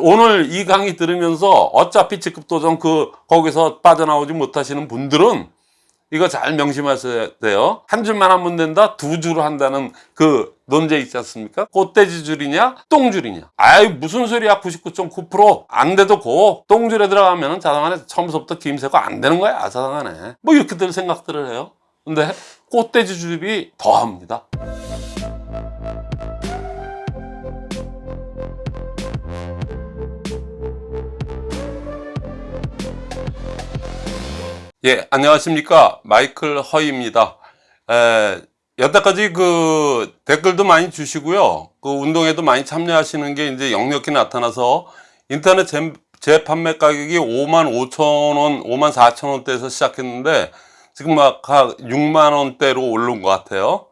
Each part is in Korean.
오늘 이 강의 들으면서 어차피 직급 도전 그 거기서 빠져나오지 못하시는 분들은 이거 잘 명심하셔야 돼요. 한 줄만 하면 된다. 두줄 한다는 그 논제 있지 않습니까? 꽃돼지 줄이냐 똥줄이냐. 아이 무슨 소리야 99.9%안 돼도 고. 똥줄에 들어가면 자당 안에 처음부터 김새고 안 되는 거야 자당 안에 뭐 이렇게들 생각들을 해요. 근데 꽃돼지 줄이 더합니다 예, 안녕하십니까. 마이클 허이입니다. 에, 여태까지 그 댓글도 많이 주시고요. 그 운동에도 많이 참여하시는 게 이제 역력히 나타나서 인터넷 재, 재판매 가격이 5만 5천 원, 5만 4천 원대에서 시작했는데 지금 막 6만 원대로 오른 것 같아요.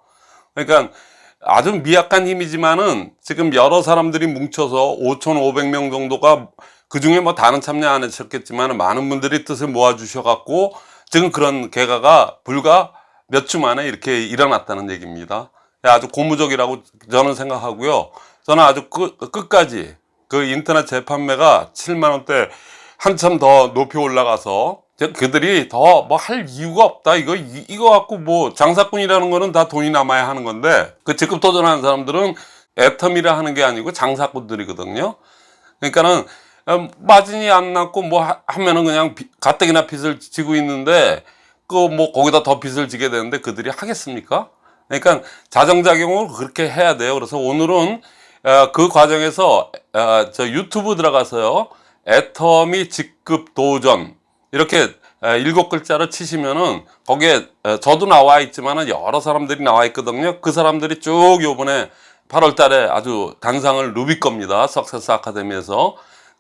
그러니까 아주 미약한 힘이지만은 지금 여러 사람들이 뭉쳐서 5,500명 정도가 그 중에 뭐 다른 참여 안 하셨겠지만 많은 분들이 뜻을 모아 주셔 갖고 지금 그런 개가가 불과 몇 주 만에 이렇게 일어났다는 얘기입니다. 아주 고무적이라고 저는 생각하고요. 저는 아주 끝, 끝까지 그 인터넷 재판매가 7만원대 한참 더 높이 올라가서 그들이 더 뭐 할 이유가 없다. 이거 이 거 갖고 뭐 장사꾼이라는 거는 다 돈이 남아야 하는 건데 그 직급 도전하는 사람들은 애텀이라 하는 게 아니고 장사꾼들이거든요. 그러니까는 어, 마진이 안 났고 뭐 하면은 그냥 가뜩이나 빚을 지고 있는데 그 뭐 거기다 더 빚을 지게 되는데 그들이 하겠습니까? 그러니까 자정작용을 그렇게 해야 돼요. 그래서 오늘은 어, 그 과정에서 어, 저 유튜브 들어가서요. 애터미 직급 도전 이렇게 일곱 글자를 치시면은 거기에 저도 나와 있지만은 여러 사람들이 나와 있거든요. 그 사람들이 쭉 요번에 8월 달에 아주 단상을 누빌 겁니다. 석세스 아카데미에서.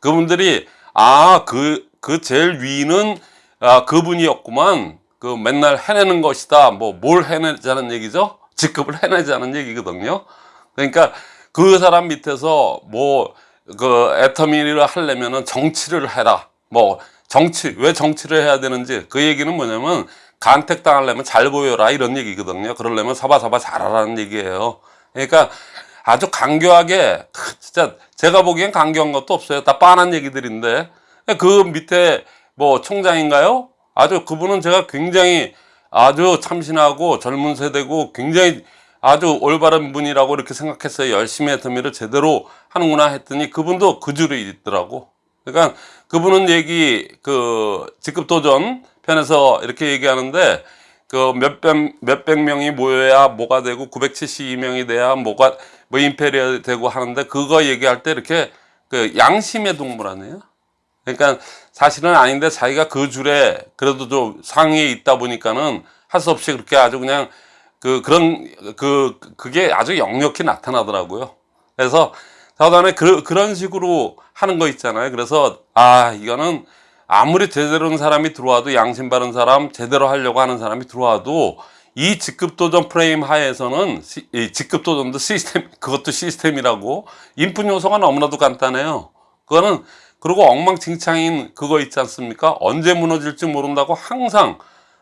그분들이 아 그 그 제일 위는 아 그분이었구만. 그 맨날 해내는 것이다. 뭐 뭘 해내자는 얘기죠? 직급을 해내자는 얘기거든요. 그러니까 그 사람 밑에서 뭐 그 애터미를 하려면은 정치를 해라. 뭐 정치 왜 정치를 해야 되는지. 그 얘기는 뭐냐면 간택 당하려면 잘 보여라. 이런 얘기거든요. 그러려면 사바사바 잘하라는 얘기예요. 그러니까 아주 강교하게 진짜 제가 보기엔 강교한 것도 없어요. 다 빤한 얘기들인데. 그 밑에 뭐 총장인가요? 아주 그분은 제가 굉장히 아주 참신하고 젊은 세대고 굉장히 아주 올바른 분이라고 이렇게 생각했어요. 열심히 했더미를 제대로 하는구나 했더니 그분도 그 줄에 있더라고. 그러니까 그분은 얘기 그 직급도전 편에서 이렇게 얘기하는데 그 몇백 몇백 명이 모여야 뭐가 되고 972명이 돼야 뭐가 뭐 임페리얼 되고 하는데 그거 얘기할 때 이렇게 그 양심의 동물 아니에요? 그러니까 사실은 아닌데 자기가 그 줄에 그래도 좀 상위에 있다 보니까는 할 수 없이 그렇게 아주 그냥 그 그런 그 그게 아주 역력히 나타나더라고요. 그래서 저도 그, 그런 식으로 하는 거 있잖아요. 그래서 아 이거는 아무리 제대로 된 사람이 들어와도 양심 바른 사람 제대로 하려고 하는 사람이 들어와도 이 직급도전 프레임 하에서는 시, 이 직급도전도 시스템 그것도 시스템이라고 인풋 요소가 너무나도 간단해요. 그거는 그리고 엉망진창인 그거 있지 않습니까? 언제 무너질지 모른다고 항상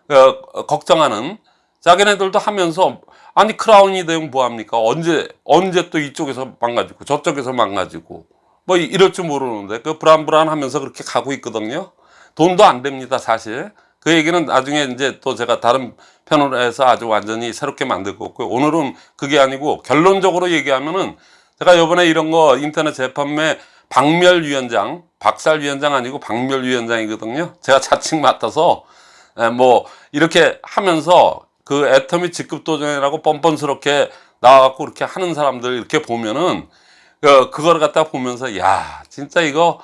어, 걱정하는 자기네들도 하면서 아니 크라운이 되면 뭐합니까? 언제 언제 또 이쪽에서 망가지고 저쪽에서 망가지고 뭐 이럴 줄 모르는데 그 불안불안하면서 그렇게 가고 있거든요. 돈도 안 됩니다 사실 그 얘기는 나중에 이제 또 제가 다른 편으로 해서 아주 완전히 새롭게 만들고 있고요. 오늘은 그게 아니고 결론적으로 얘기하면은 제가 요번에 이런 거 인터넷 재판매 박멸위원장, 박살위원장 아니고 박멸위원장이거든요. 제가 자칭 맡아서 뭐 이렇게 하면서 그 애터미 직급 도전이라고 뻔뻔스럽게 나와갖고 이렇게 하는 사람들 이렇게 보면은 그, 그걸 갖다 보면서 야 진짜 이거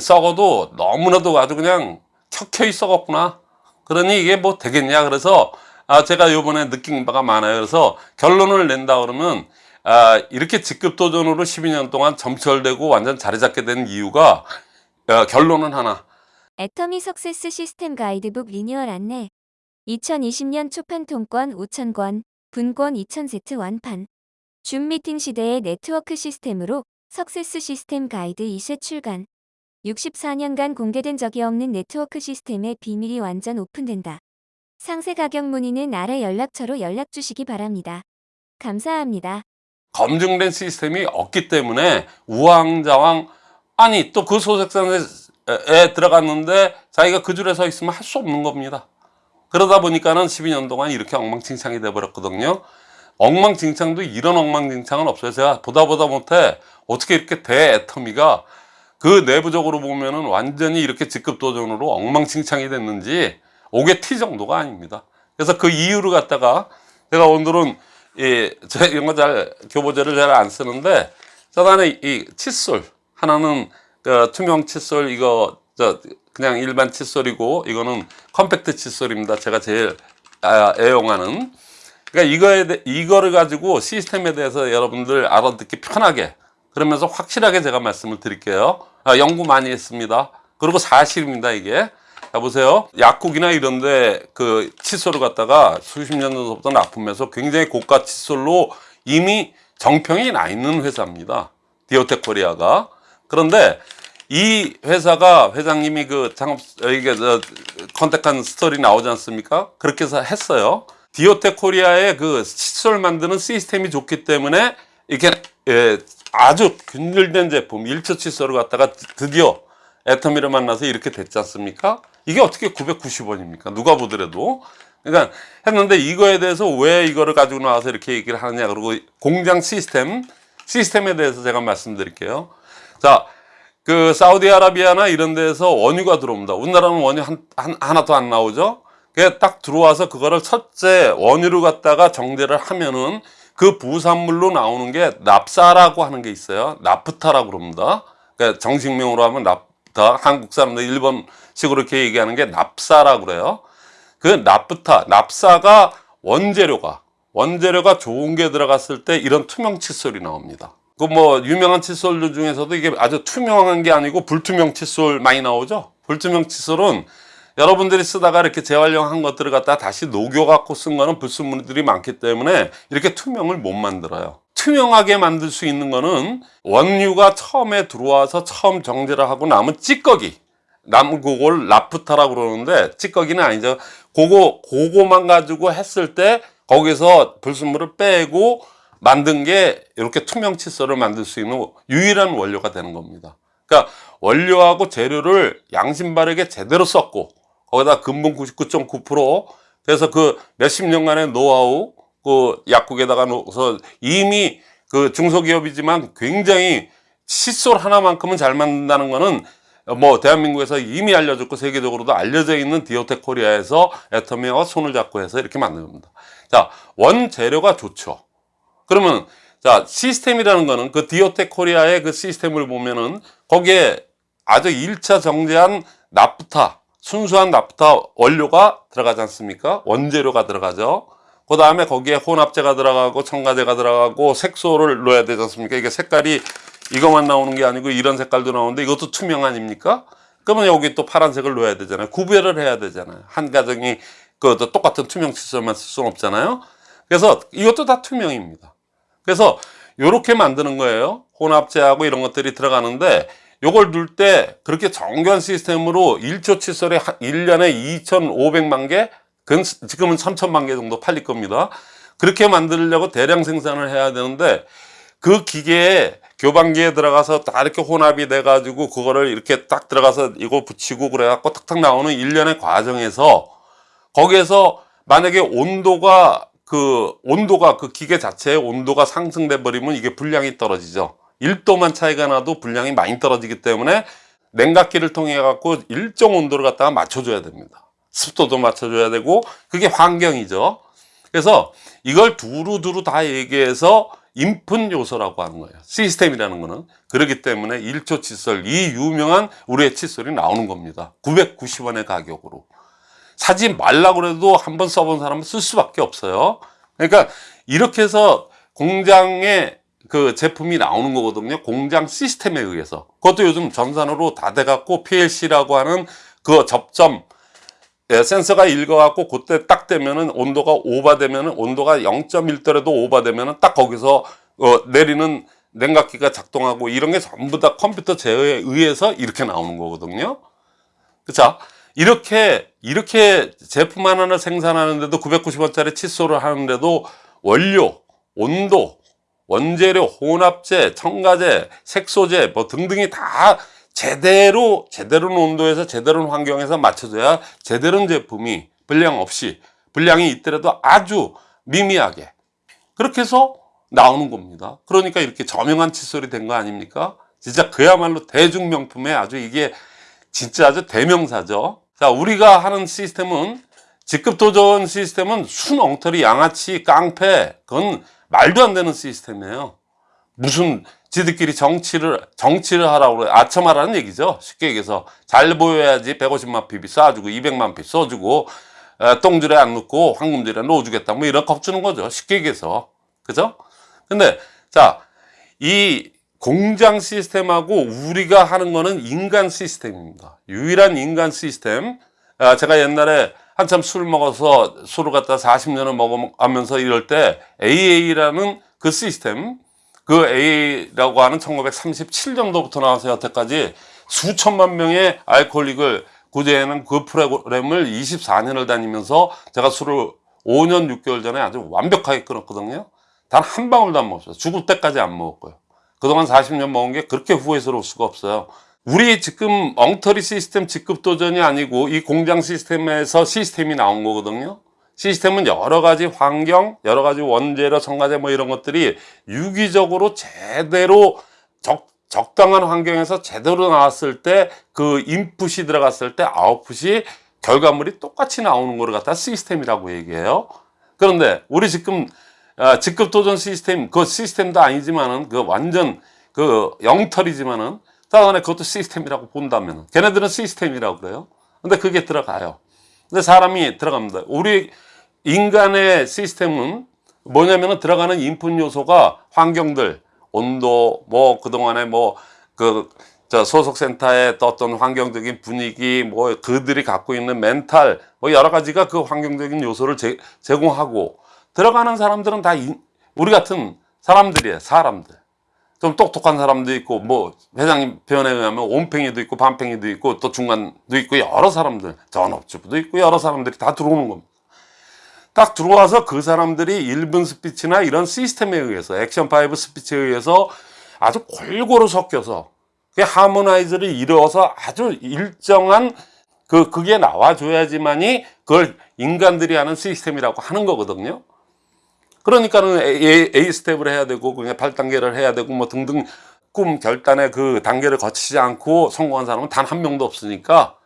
썩어도 너무나도 아주 그냥 켜켜이 썩었구나 그러니 이게 뭐 되겠냐? 그래서 아 제가 요번에 느낀 바가 많아요. 그래서 결론을 낸다 그러면 아 이렇게 직급 도전으로 12년 동안 점철되고 완전 자리 잡게 된 이유가 아, 결론은 하나. 애터미 success 시스템 가이드북 리뉴얼 안내 2020년 초판 통권 5,000권, 분권 2,000세트 완판. 줌 미팅 시대의 네트워크 시스템으로 success 시스템 가이드 2쇄 출간 64년간 공개된 적이 없는 네트워크 시스템의 비밀이 완전 오픈된다. 상세 가격 문의는 아래 연락처로 연락 주시기 바랍니다. 감사합니다. 검증된 시스템이 없기 때문에 우왕좌왕 아니 또 그 소속사에 에 들어갔는데 자기가 그 줄에 서 있으면 할 수 없는 겁니다. 그러다 보니까는 12년 동안 이렇게 엉망진창이 돼버렸거든요. 엉망진창도 이런 엉망진창은 없어요. 제가 보다 보다 못해 어떻게 이렇게 대애터미가 그 내부적으로 보면은 완전히 이렇게 직급 도전으로 엉망진창이 됐는지 오게 티 정도가 아닙니다. 그래서 그 이유를 갖다가 제가 오늘은 이, 제 이런 거 잘 교보제를 잘 안 쓰는데 저단에 이 칫솔 하나는 그 투명 칫솔 이거 저 그냥 일반 칫솔이고 이거는 컴팩트 칫솔입니다. 제가 제일 아, 애용하는 그러니까 이거에 대, 이거를 가지고 시스템에 대해서 여러분들 알아듣기 편하게 그러면서 확실하게 제가 말씀을 드릴게요. 아, 연구 많이 했습니다. 그리고 사실입니다 이게. 자 보세요. 약국이나 이런데 그 칫솔을 갖다가 수십 년 전부터 납품해서 굉장히 고가 칫솔로 이미 정평이 나 있는 회사입니다. 디오텍 코리아가. 그런데 이 회사가 회장님이 그 창업 이게 저 contact한 스토리 나오지 않습니까? 그렇게 해서 했어요. 디오텍 코리아의 그 칫솔 만드는 시스템이 좋기 때문에 이렇게 예, 아주 균일된 제품 일처 칫솔을 갖다가 드디어 애터미를 만나서 이렇게 됐지 않습니까? 이게 어떻게 990원입니까? 누가 보더라도. 그러니까 했는데 이거에 대해서 왜 이거를 가지고 나와서 이렇게 얘기를 하느냐. 그리고 공장 시스템, 시스템에 대해서 제가 말씀드릴게요. 자, 그 사우디아라비아나 이런 데에서 원유가 들어옵니다. 우리나라는 원유 한, 한, 하나도 안 나오죠. 그게 딱 들어와서 그거를 첫째 원유를 갖다가 정제를 하면은 그 부산물로 나오는 게 납사라고 하는 게 있어요. 나프타라고 그럽니다. 그러니까 정식명으로 하면 납타. 한국 사람들 일본식으로 이렇게 얘기하는 게 납사라고 그래요. 그 납프타, 납사가 원재료가 원재료가 좋은 게 들어갔을 때 이런 투명 칫솔이 나옵니다. 그 뭐 유명한 칫솔들 중에서도 이게 아주 투명한 게 아니고 불투명 칫솔 많이 나오죠. 불투명 칫솔은 여러분들이 쓰다가 이렇게 재활용한 것들을 갖다 다시 녹여 갖고 쓴 거는 불순물들이 많기 때문에 이렇게 투명을 못 만들어요. 투명하게 만들 수 있는 거는 원유가 처음에 들어와서 처음 정제를 하고 남은 찌꺼기 남은 그걸 라프타라고 그러는데 찌꺼기는 아니죠. 그거 그거만 가지고 했을 때 거기서 불순물을 빼고 만든 게 이렇게 투명 칫솔을 만들 수 있는 유일한 원료가 되는 겁니다. 그러니까 원료하고 재료를 양심 바르게 제대로 썼고 거기다 근본 99.9% 그래서 그 몇십 년간의 노하우 그 약국에다가 넣어서 이미 그 중소기업이지만 굉장히 칫솔 하나만큼은 잘 만든다는 거는 뭐 대한민국에서 이미 알려졌고 세계적으로도 알려져 있는 디오텍 코리아에서 애터미와 손을 잡고 해서 이렇게 만든 겁니다. 자, 원재료가 좋죠. 그러면 자, 시스템이라는 거는 그 디오텍 코리아의 그 시스템을 보면은 거기에 아주 1차 정제한 나프타, 순수한 나프타 원료가 들어가지 않습니까? 원재료가 들어가죠. 그 다음에 거기에 혼합제가 들어가고 첨가제가 들어가고 색소를 넣어야 되지 않습니까? 이게 색깔이 이것만 나오는 게 아니고 이런 색깔도 나오는데 이것도 투명 아닙니까? 그러면 여기 또 파란색을 넣어야 되잖아요. 구별을 해야 되잖아요. 한 가정이 그 똑같은 투명 칫솔만 쓸 수는 없잖아요. 그래서 이것도 다 투명입니다. 그래서 이렇게 만드는 거예요. 혼합제하고 이런 것들이 들어가는데 요걸 넣을 때 그렇게 정교한 시스템으로 1초 칫솔에 1년에 2,500만 개, 지금은 3천만 개 정도 팔릴 겁니다. 그렇게 만들려고 대량 생산을 해야 되는데 그 기계에 교반기에 들어가서 다 이렇게 혼합이 돼 가지고 그거를 이렇게 딱 들어가서 이거 붙이고 그래 갖고 탁탁 나오는 일련의 과정에서 거기에서 만약에 온도가 그 온도가 그 기계 자체의 온도가 상승돼 버리면 이게 분량이 떨어지죠 1도만 차이가 나도 분량이 많이 떨어지기 때문에 냉각기를 통해 갖고 일정 온도를 갖다가 맞춰줘야 됩니다 습도도 맞춰줘야 되고 그게 환경이죠 그래서 이걸 두루두루 다 얘기해서 인풋 요소라고 하는 거예요. 시스템이라는 거는. 그렇기 때문에 1초 칫솔, 이 유명한 우리의 칫솔이 나오는 겁니다. 990원의 가격으로. 사지 말라고 그래도 한 번 써본 사람은 쓸 수밖에 없어요. 그러니까 이렇게 해서 공장에 그 제품이 나오는 거거든요. 공장 시스템에 의해서. 그것도 요즘 전산으로 다 돼갖고 PLC라고 하는 그 접점, 예, 센서가 읽어갖고 그때 딱 되면은 온도가 오버되면은 온도가 0.1도라도 오버되면은 딱 거기서 어, 내리는 냉각기가 작동하고 이런 게 전부 다 컴퓨터 제어에 의해서 이렇게 나오는 거거든요. 그쵸? 이렇게 이렇게 제품 하나를 생산하는데도 990원짜리 칫솔을 하는데도 원료, 온도, 원재료, 혼합제, 첨가제, 색소제 뭐 등등이 다 제대로 제대로 온도에서 제대로 환경에서 맞춰줘야 제대로 제품이 불량 없이 불량이 있더라도 아주 미미하게 그렇게 해서 나오는 겁니다. 그러니까 이렇게 저명한 칫솔이 된 거 아닙니까? 진짜 그야말로 대중명품의 아주 이게 진짜 아주 대명사죠. 자, 우리가 하는 시스템은 직급 도전 시스템은 순 엉터리 양아치 깡패 그건 말도 안 되는 시스템이에요. 무슨 지들끼리 정치를 정치를 하라고 그래 아첨하라는 얘기죠. 쉽게 얘기해서 잘 보여야지 150만 핍이 쏴주고 200만 핍 써주고 에, 똥줄에 안 넣고 황금줄에 넣어주겠다 뭐 이런 겁주는 거죠. 쉽게 얘기해서 그죠? 근데 자이 공장 시스템하고 우리가 하는 거는 인간 시스템입니다. 유일한 인간 시스템. 아, 제가 옛날에 한참 술 먹어서 술을 갖다 40년을 먹으면서 이럴 때 AA라는 그 시스템, 그 AA라고 하는 1937년도부터 나와서 여태까지 수천만 명의 알코올릭을 구제하는 그 프로그램을 24년을 다니면서 제가 술을 5년 6개월 전에 아주 완벽하게 끊었거든요. 단 한 방울도 안 먹었어요. 죽을 때까지 안 먹었고요. 그동안 40년 먹은 게 그렇게 후회스러울 수가 없어요. 우리 지금 엉터리 시스템 직급 도전이 아니고 이 공장 시스템에서 시스템이 나온 거거든요. 시스템은 여러 가지 환경, 여러 가지 원재료, 첨가제 뭐 이런 것들이 유기적으로 제대로 적, 적당한 환경에서 제대로 나왔을 때 그 인풋이 들어갔을 때 아웃풋이 결과물이 똑같이 나오는 거를 갖다 시스템이라고 얘기해요. 그런데 우리 지금 아, 직급 도전 시스템 그 시스템도 아니지만은 그 완전 그 영털이지만은 다간에 그것도 시스템이라고 본다면 걔네들은 시스템이라고 그래요. 근데 그게 들어가요. 근데 사람이 들어갑니다. 우리 인간의 시스템은 뭐냐면은 들어가는 인풋 요소가 환경들, 온도, 뭐 그동안에 뭐그저 소속센터의 어떤 환경적인 분위기, 뭐 그들이 갖고 있는 멘탈, 뭐 여러 가지가 그 환경적인 요소를 제, 제공하고 들어가는 사람들은 다 인, 우리 같은 사람들이에요. 사람들. 좀 똑똑한 사람도 있고 뭐 회장님 표현에 의하면 온팽이도 있고 반팽이도 있고 또 중간도 있고 여러 사람들 전업주부도 있고 여러 사람들이 다 들어오는 겁니다. 딱 들어와서 그 사람들이 1분 스피치나 이런 시스템에 의해서 액션 5 스피치에 의해서 아주 골고루 섞여서 그 하모나이즈를 이루어서 아주 일정한 그 그게 나와줘야지만이 그걸 인간들이 하는 시스템이라고 하는 거거든요. 그러니까는 A, A 스텝을 해야 되고 그냥 8단계를 해야 되고 뭐 등등 꿈 결단의 그 단계를 거치지 않고 성공한 사람은 단 한 명도 없으니까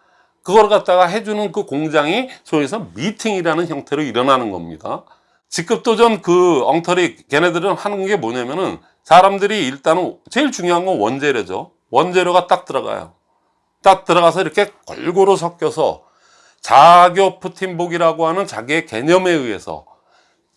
그걸 갖다가 해주는 그 공장이 소위해서 미팅이라는 형태로 일어나는 겁니다. 직급 도전 그 엉터리 걔네들은 하는 게 뭐냐면은 사람들이 일단은 제일 중요한 건 원재료죠. 원재료가 딱 들어가요. 딱 들어가서 이렇게 골고루 섞여서 자교 푸틴복이라고 하는 자기의 개념에 의해서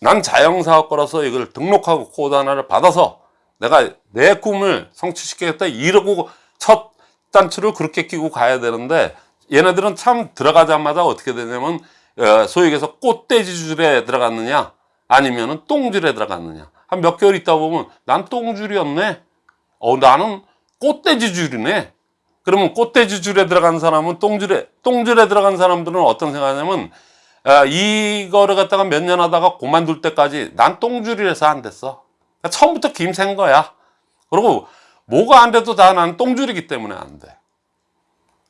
난 자영사업가라서 이걸 등록하고 코드 하나를 받아서 내가 내 꿈을 성취시키겠다 이러고 첫 단추를 그렇게 끼고 가야 되는데 얘네들은 참 들어가자마자 어떻게 되냐면 어, 얘기해서 꽃돼지 줄에 들어갔느냐 아니면 은 똥줄에 들어갔느냐. 한 몇 개월 있다 보면 난 똥줄이었네. 어 나는 꽃돼지 줄이네. 그러면 꽃돼지 줄에 들어간 사람은 똥줄에 똥줄에 들어간 사람들은 어떤 생각하냐면 아, 이거를 갖다가 몇 년 하다가 그만둘 때까지 난 똥줄이라서 안 됐어. 그러니까 처음부터 김샌 거야. 그리고 뭐가 안 돼도 다난 똥줄이기 때문에 안 돼.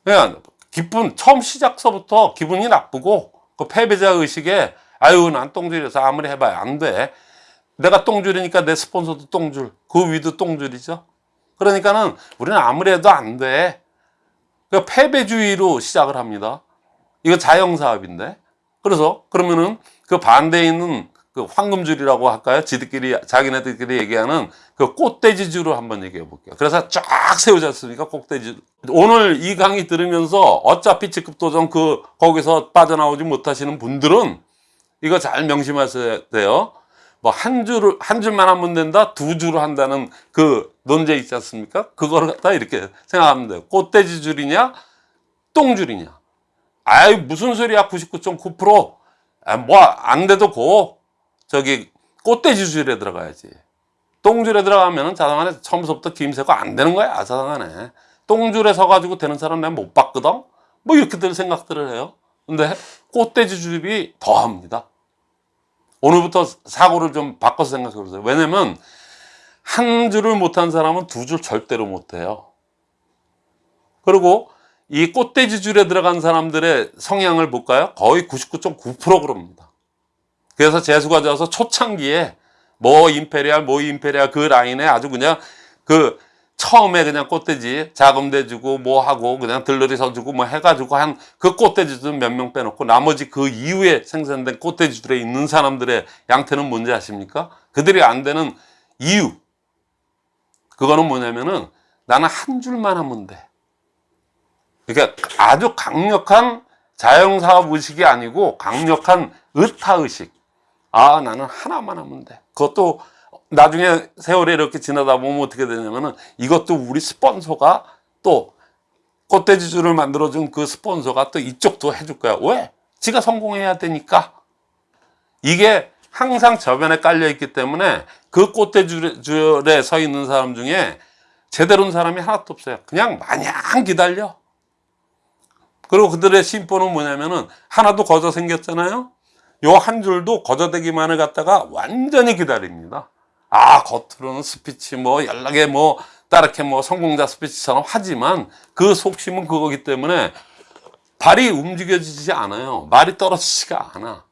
그냥 기분 처음 시작서부터 기분이 나쁘고 그 패배자 의식에 아유 난 똥줄이라서 아무리 해봐야 안 돼. 내가 똥줄이니까 내 스폰서도 똥줄, 그 위도 똥줄이죠. 그러니까는 우리는 아무리 해도 안 돼. 그 패배주의로 시작을 합니다. 이거 자영사업인데. 그래서 그러면은 그 반대에 있는 그 황금줄이라고 할까요? 지들끼리 자기네들끼리 얘기하는 그 꽃돼지줄을 한번 얘기해 볼게요. 그래서 쫙 세우지 않습니까? 꽃돼지. 오늘 이 강의 들으면서 어차피 직급 도전 그 거기서 빠져나오지 못하시는 분들은 이거 잘 명심하셔야 돼요. 뭐 한 줄을 한 줄만 하면 된다, 두 줄을 한다는 그 논제 있지 않습니까? 그거를 갖다 이렇게 생각하면 돼요. 꽃돼지 줄이냐, 똥줄이냐. 아이 무슨 소리야 99.9% 아, 뭐안 돼도 고. 저기 꽃돼지 줄에 들어가야지. 똥줄에 들어가면은 자당안에 처음부터 김새고 안 되는 거야 자당안에. 똥줄에 서가지고 되는 사람 내가 못 봤거든? 뭐 이렇게들 생각들을 해요. 근데 꽃돼지 줄이 더합니다. 오늘부터 사고를 좀 바꿔서 생각해 보세요. 왜냐면 한 줄을 못한 사람은 두 줄 절대로 못해요. 그리고 이 꽃돼지 줄에 들어간 사람들의 성향을 볼까요? 거의 99.9% 그럽니다. 그래서 재수가 져서 초창기에 뭐 임페리알, 뭐 임페리알 그 라인에 아주 그냥 그 처음에 그냥 꽃돼지 자금 대 주고 뭐 하고 그냥 들러리 서주고 뭐 해가지고 한 그 꽃돼지들 몇 명 빼놓고 나머지 그 이후에 생산된 꽃돼지들에 있는 사람들의 양태는 뭔지 아십니까? 그들이 안 되는 이유 그거는 뭐냐면은 나는 한 줄만 하면 돼. 그러니까 아주 강력한 자영사업 의식이 아니고 강력한 의타의식. 아, 나는 하나만 하면 돼. 그것도 나중에 세월이 이렇게 지나다 보면 어떻게 되냐면은 이것도 우리 스폰서가 또 꽃돼지줄을 만들어준 그 스폰서가 또 이쪽도 해줄 거야. 왜? 지가 성공해야 되니까. 이게 항상 저변에 깔려 있기 때문에 그 꽃돼지줄에 서 있는 사람 중에 제대로 온 사람이 하나도 없어요. 그냥 마냥 기다려. 그리고 그들의 심보는 뭐냐면은 하나도 거저 생겼잖아요. 요 한 줄도 거저대기만을 갖다가 완전히 기다립니다. 아, 겉으로는 스피치 뭐 연락에 뭐 따르게 뭐 성공자 스피치처럼 하지만 그 속심은 그거기 때문에 발이 움직여지지 않아요. 말이 떨어지지가 않아.